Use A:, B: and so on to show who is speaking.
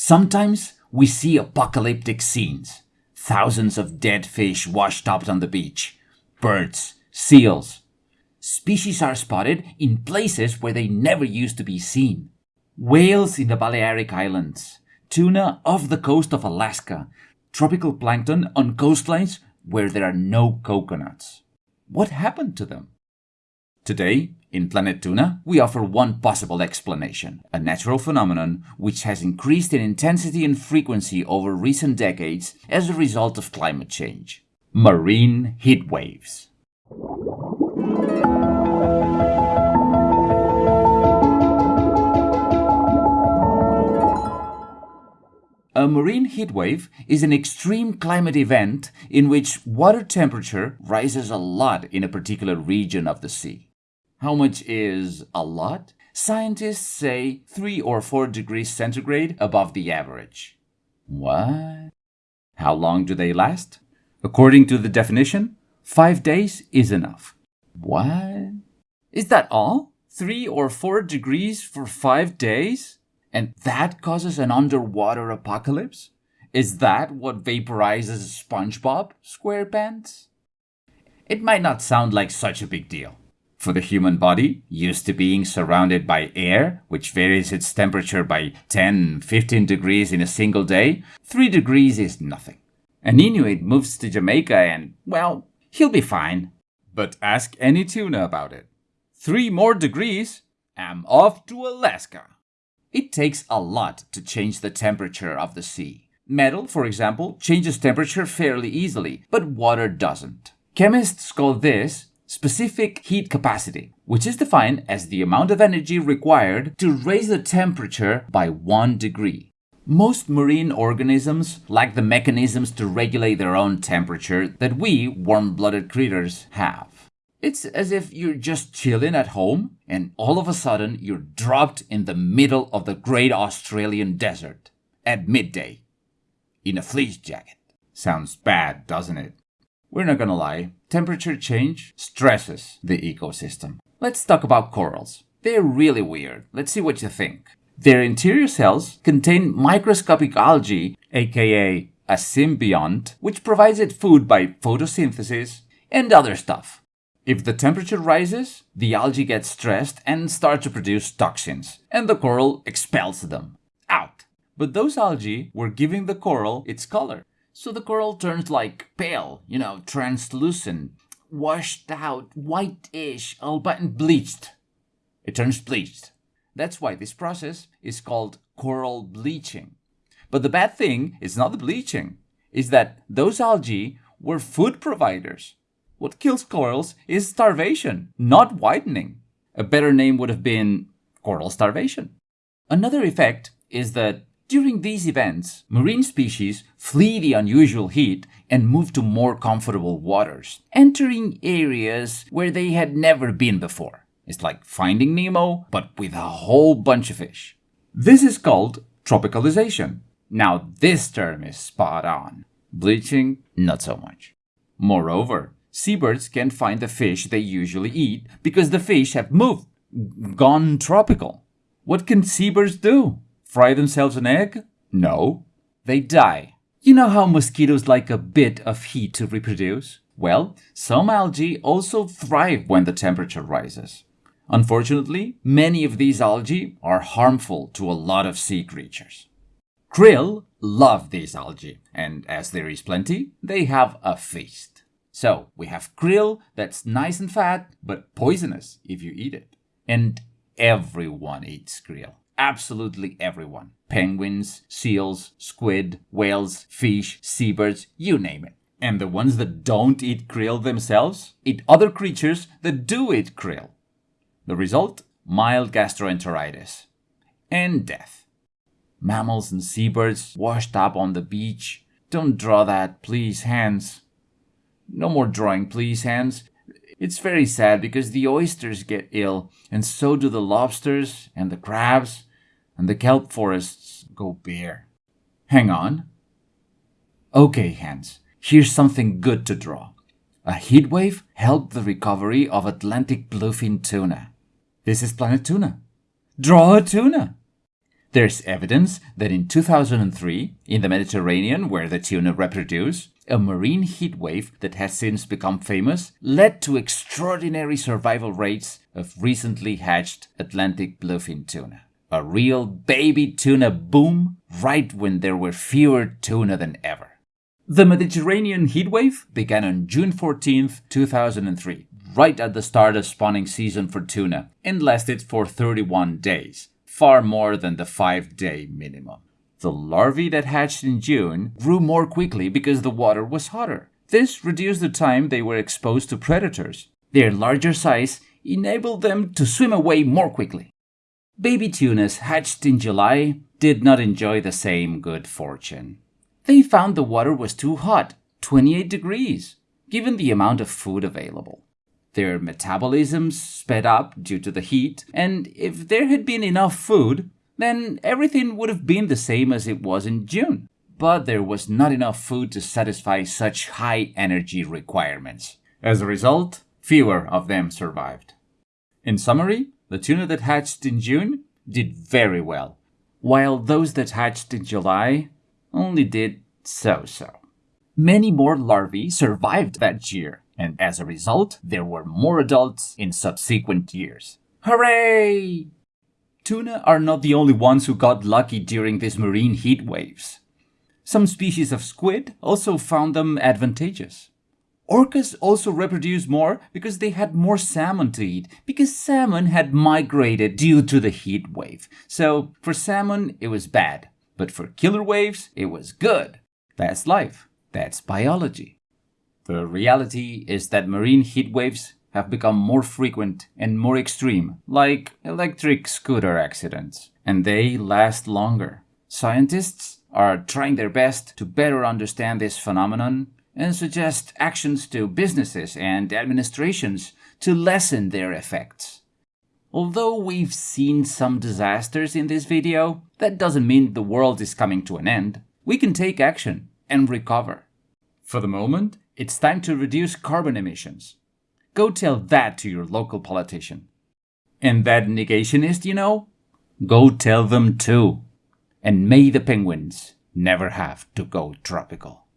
A: Sometimes we see apocalyptic scenes. Thousands of dead fish washed up on the beach. Birds, seals. Species are spotted in places where they never used to be seen. Whales in the Balearic Islands. Tuna off the coast of Alaska. Tropical plankton on coastlines where there are no coconuts. What happened to them? Today, in Planet Tuna, we offer one possible explanation, a natural phenomenon which has increased in intensity and frequency over recent decades as a result of climate change. Marine heat waves. A marine heat wave is an extreme climate event in which water temperature rises a lot in a particular region of the sea. How much is a lot? Scientists say 3 or 4 degrees centigrade above the average. What? How long do they last? According to the definition, 5 days is enough. What? Is that all? 3 or 4 degrees for 5 days? And that causes an underwater apocalypse? Is that what vaporizes SpongeBob SquarePants? It might not sound like such a big deal. For the human body, used to being surrounded by air, which varies its temperature by 10, 15 degrees in a single day, 3 degrees is nothing. An Inuit moves to Jamaica and, well, he'll be fine. But ask any tuna about it. Three more degrees, I'm off to Alaska. It takes a lot to change the temperature of the sea. Metal, for example, changes temperature fairly easily, but water doesn't. Chemists call this specific heat capacity, which is defined as the amount of energy required to raise the temperature by 1 degree. Most marine organisms lack the mechanisms to regulate their own temperature that we warm-blooded critters have. It's as if you're just chilling at home and all of a sudden you're dropped in the middle of the great Australian desert at midday in a fleece jacket. Sounds bad, doesn't it? We're not gonna lie, temperature change stresses the ecosystem. Let's talk about corals. They're really weird. Let's see what you think. Their interior cells contain microscopic algae, aka a symbiont, which provides it food by photosynthesis and other stuff. If the temperature rises, the algae gets stressed and start to produce toxins, and the coral expels them out. But those algae were giving the coral its color. So the coral turns like pale, you know, translucent, washed out, whitish, all but bleached. It turns bleached. That's why this process is called coral bleaching. But the bad thing is not the bleaching, is that those algae were food providers. What kills corals is starvation, not whitening. A better name would have been coral starvation. Another effect is that during these events, marine species flee the unusual heat and move to more comfortable waters, entering areas where they had never been before. It's like finding Nemo, but with a whole bunch of fish. This is called tropicalization. Now, this term is spot on. Bleaching, not so much. Moreover, seabirds can't find the fish they usually eat because the fish have moved, gone tropical. What can seabirds do? Fry themselves an egg? No. They die. You know how mosquitoes like a bit of heat to reproduce? Well, some algae also thrive when the temperature rises. Unfortunately, many of these algae are harmful to a lot of sea creatures. Krill love these algae, and as there is plenty, they have a feast. So, we have krill that's nice and fat, but poisonous if you eat it. And everyone eats krill absolutely everyone. Penguins, seals, squid, whales, fish, seabirds, you name it. And the ones that don't eat krill themselves eat other creatures that do eat krill. The result? Mild gastroenteritis and death. Mammals and seabirds washed up on the beach. Don't draw that, please, hands. No more drawing, please, hands. It's very sad because the oysters get ill, and so do the lobsters and the crabs and the kelp forests go bare. Hang on. Okay, Hans, here's something good to draw. A heat wave helped the recovery of Atlantic bluefin tuna. This is planet tuna. Draw a tuna. There's evidence that in 2003, in the Mediterranean where the tuna reproduce, a marine heat wave that has since become famous led to extraordinary survival rates of recently hatched Atlantic bluefin tuna. A real baby tuna boom right when there were fewer tuna than ever. The Mediterranean heatwave began on June 14, 2003, right at the start of spawning season for tuna, and lasted for 31 days, far more than the 5 day minimum. The larvae that hatched in June grew more quickly because the water was hotter. This reduced the time they were exposed to predators. Their larger size enabled them to swim away more quickly. Baby tunas hatched in July did not enjoy the same good fortune. They found the water was too hot, 28 degrees, given the amount of food available. Their metabolisms sped up due to the heat, and if there had been enough food, then everything would have been the same as it was in June. But there was not enough food to satisfy such high energy requirements. As a result, fewer of them survived. In summary, the tuna that hatched in June did very well, while those that hatched in July only did so so. Many more larvae survived that year, and as a result, there were more adults in subsequent years. Hooray! Tuna are not the only ones who got lucky during these marine heat waves. Some species of squid also found them advantageous. Orcas also reproduced more because they had more salmon to eat, because salmon had migrated due to the heat wave. So for salmon, it was bad. But for killer whales, it was good. That's life. That's biology. The reality is that marine heat waves have become more frequent and more extreme, like electric scooter accidents, and they last longer. Scientists are trying their best to better understand this phenomenon and suggest actions to businesses and administrations to lessen their effects. Although we've seen some disasters in this video, that doesn't mean the world is coming to an end. We can take action and recover. For the moment, it's time to reduce carbon emissions. Go tell that to your local politician. And that negationist, you know? Go tell them too. And may the penguins never have to go tropical.